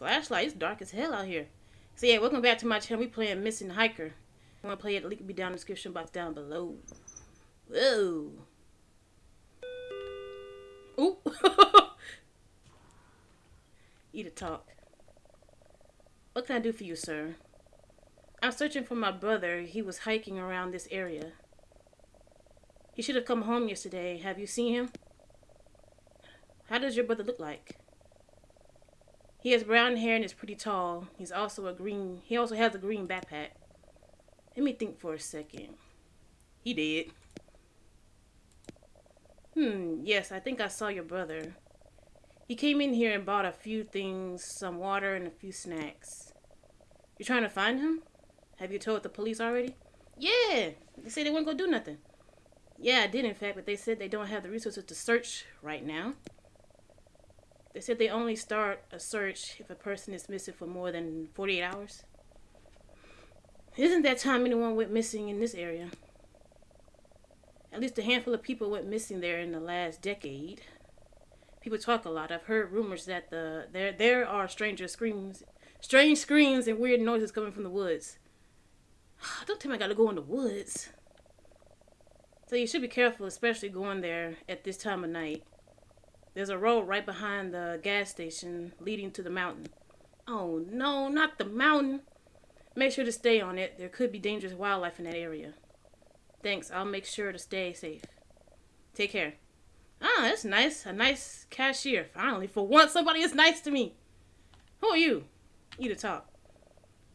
Flashlight, it's dark as hell out here. So yeah, welcome back to my channel. We playing Missing Hiker. You want to play it, the link will be down in the description box down below. Whoa. Ooh. Eat a talk. What can I do for you, sir? I'm searching for my brother. He was hiking around this area. He should have come home yesterday. Have you seen him? How does your brother look like? He has brown hair and is pretty tall. He's also a green. He also has a green backpack. Let me think for a second. He did. Hmm, yes, I think I saw your brother. He came in here and bought a few things, some water and a few snacks. You're trying to find him? Have you told the police already? Yeah, they said they wouldn't go do nothing. Yeah, I did in fact, but they said they don't have the resources to search right now. They said they only start a search if a person is missing for more than 48 hours. Isn't that time anyone went missing in this area? At least a handful of people went missing there in the last decade. People talk a lot. I've heard rumors that the there there are stranger screams, strange screams and weird noises coming from the woods. Don't tell me I gotta go in the woods. So you should be careful, especially going there at this time of night. There's a road right behind the gas station leading to the mountain. Oh no, not the mountain. Make sure to stay on it. There could be dangerous wildlife in that area. Thanks, I'll make sure to stay safe. Take care. Ah, that's nice. A nice cashier. Finally, for once, somebody is nice to me. Who are you? You to talk.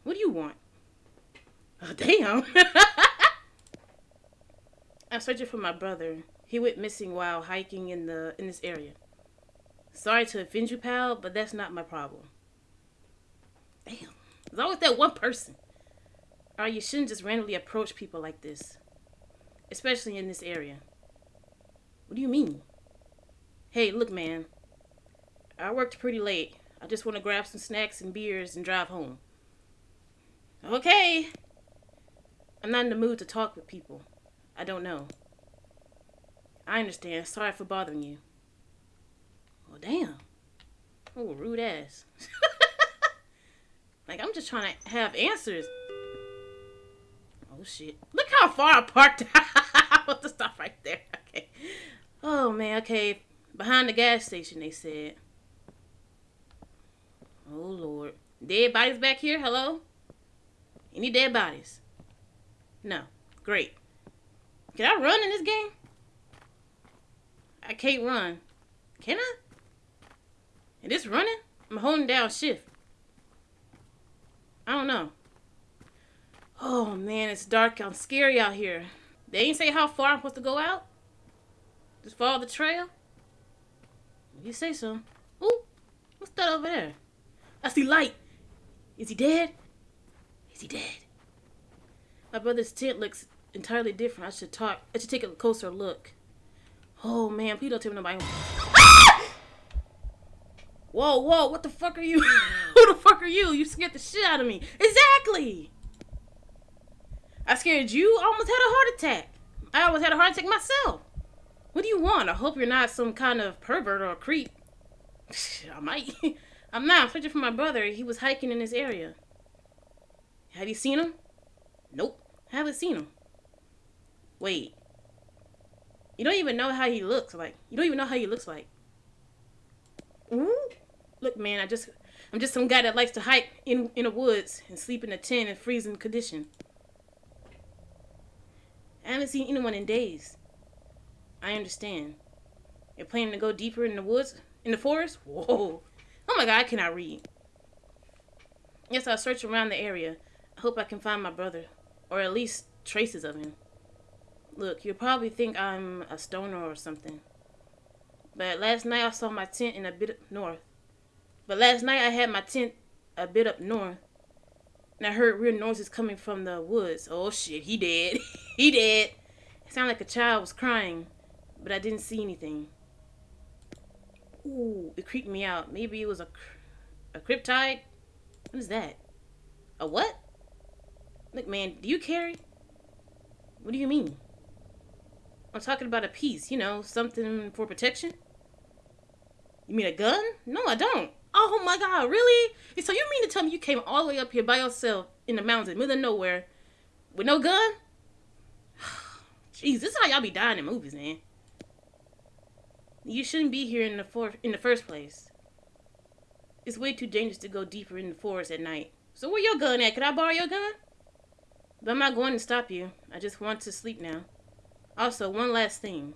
What do you want? Oh, damn. I'm searching for my brother. He went missing while hiking in the in this area. Sorry to offend you, pal, but that's not my problem. Damn. There's always that one person. Or you shouldn't just randomly approach people like this. Especially in this area. What do you mean? Hey, look, man. I worked pretty late. I just want to grab some snacks and beers and drive home. Okay. I'm not in the mood to talk with people. I don't know. I understand. Sorry for bothering you. Well, damn. Oh, rude ass. like, I'm just trying to have answers. Oh, shit. Look how far apart. I want to stop right there. Okay. Oh, man. Okay. Behind the gas station, they said. Oh, Lord. Dead bodies back here? Hello? Any dead bodies? No. Great. Can I run in this game? I can't run. Can I? And this running? I'm holding down shift. I don't know. Oh man, it's dark. I'm scary out here. They ain't say how far I'm supposed to go out? Just follow the trail? You say so. Ooh, what's that over there? I see light. Is he dead? Is he dead? My brother's tent looks entirely different. I should talk. I should take a closer look. Oh man, please don't tell me nobody. Whoa, whoa, what the fuck are you? Who the fuck are you? You scared the shit out of me. Exactly. I scared you. I almost had a heart attack. I almost had a heart attack myself. What do you want? I hope you're not some kind of pervert or creep. I might. I'm not. I'm searching for my brother. He was hiking in this area. Have you seen him? Nope. I haven't seen him. Wait. You don't even know how he looks like. You don't even know how he looks like. Ooh. Look, man, I just I'm just some guy that likes to hike in in the woods and sleep in a tent in freezing condition. I haven't seen anyone in days. I understand. You're planning to go deeper in the woods? In the forest? Whoa. Oh my god, I cannot read. Yes, I'll search around the area. I hope I can find my brother. Or at least traces of him. Look, you'll probably think I'm a stoner or something. But last night I saw my tent in a bit north. But last night I had my tent a bit up north. And I heard weird noises coming from the woods. Oh shit, he dead. he dead. It sounded like a child was crying, but I didn't see anything. Ooh, it creeped me out. Maybe it was a, a cryptide? What is that? A what? Look, man, do you carry? What do you mean? I'm talking about a piece, you know, something for protection. You mean a gun? No, I don't. Oh my god, really? So you mean to tell me you came all the way up here by yourself in the mountains, middle of nowhere, with no gun? Jeez, this is how y'all be dying in movies, man. You shouldn't be here in the for- in the first place. It's way too dangerous to go deeper in the forest at night. So where your gun at? Can I borrow your gun? But I'm not going to stop you. I just want to sleep now. Also, one last thing.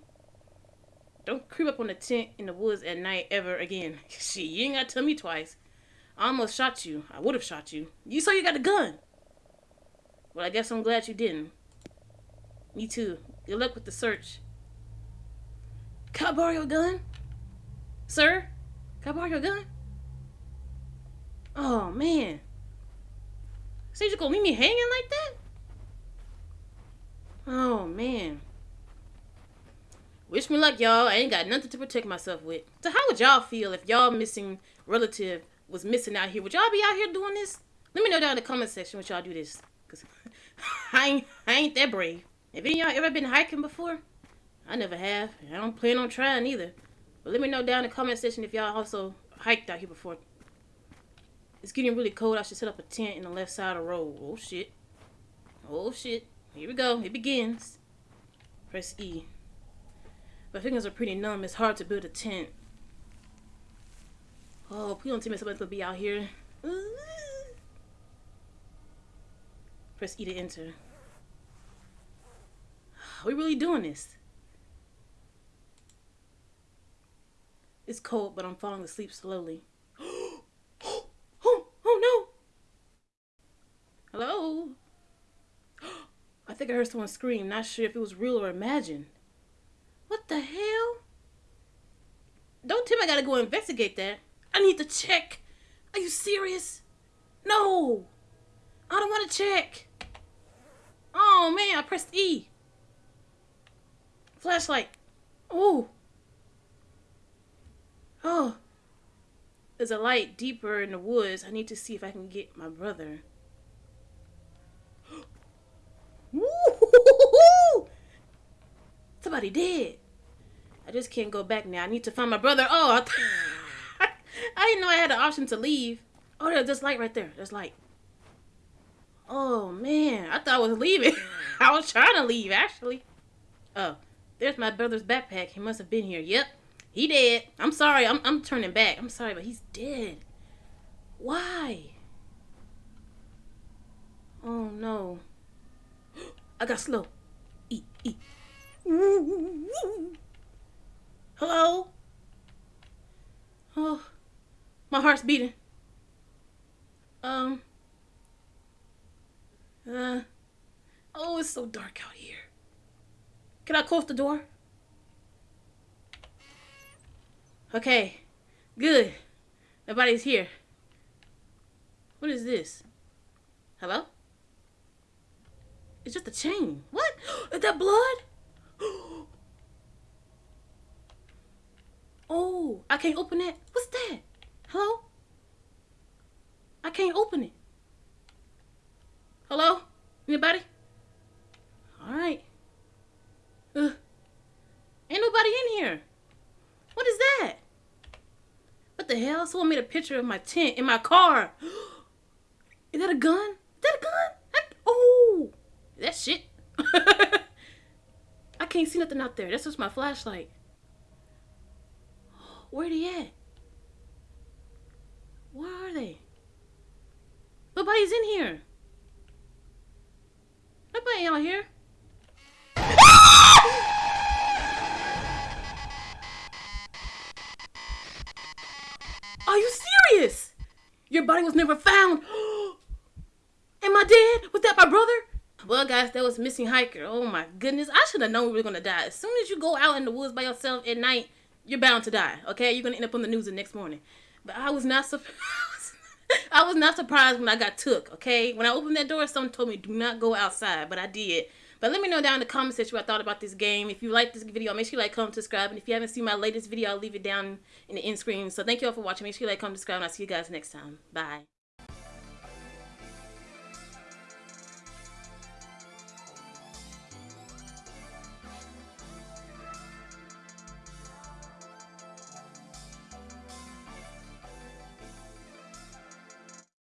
Don't creep up on the tent in the woods at night ever again. Shit, you ain't gotta tell me twice. I almost shot you. I would have shot you. You saw you got a gun. Well, I guess I'm glad you didn't. Me too. Good luck with the search. Can I borrow your gun? Sir? Can I borrow your gun? Oh, man. So you just gonna leave me hanging like that? Oh, man. Wish me luck, y'all. I ain't got nothing to protect myself with. So how would y'all feel if y'all missing relative was missing out here? Would y'all be out here doing this? Let me know down in the comment section what y'all do this. Cause I ain't, I ain't that brave. Have any y'all ever been hiking before? I never have. I don't plan on trying either. But let me know down in the comment section if y'all also hiked out here before. It's getting really cold. I should set up a tent in the left side of the road. Oh shit. Oh shit. Here we go. It begins. Press E. My fingers are pretty numb. It's hard to build a tent. Oh, please don't tell me somebody's gonna be out here. Press E to enter. Are we really doing this? It's cold, but I'm falling asleep slowly. oh, oh no! Hello? I think I heard someone scream, not sure if it was real or imagined. What the hell? Don't tell me I gotta go investigate that. I need to check. Are you serious? No! I don't want to check. Oh man, I pressed E. Flashlight. Oh. Oh. There's a light deeper in the woods. I need to see if I can get my brother. Somebody did. I just can't go back now. I need to find my brother. Oh, I, I didn't know I had the option to leave. Oh, there's this light right there. There's light. Oh man, I thought I was leaving. I was trying to leave actually. Oh, there's my brother's backpack. He must have been here. Yep, he dead. I'm sorry. I'm I'm turning back. I'm sorry, but he's dead. Why? Oh no. I got slow. Eat, eat. Hello? Oh, my heart's beating. Um. Uh. Oh, it's so dark out here. Can I close the door? Okay. Good. Nobody's here. What is this? Hello? It's just a chain. What? Is that blood? Oh, I can't open it. What's that? Hello? I can't open it. Hello? Anybody? All right. Uh, ain't nobody in here. What is that? What the hell? Someone made a picture of my tent in my car. Is that a gun? Is that a gun? Oh, that shit. I can't see nothing out there. That's just my flashlight. Where they at? Where are they? Nobody's in here. Nobody out here. Are you serious? Your body was never found. Am I dead? Was that my brother? Well, guys, that was missing hiker. Oh my goodness. I should have known we were going to die. As soon as you go out in the woods by yourself at night, you're bound to die. Okay, you're gonna end up on the news the next morning. But I was not surprised. I was not surprised when I got took. Okay, when I opened that door, someone told me do not go outside, but I did. But let me know down in the comment section what I thought about this game. If you like this video, make sure you like, comment, subscribe. And if you haven't seen my latest video, I'll leave it down in the end screen. So thank you all for watching. Make sure you like, comment, subscribe, and I'll see you guys next time. Bye.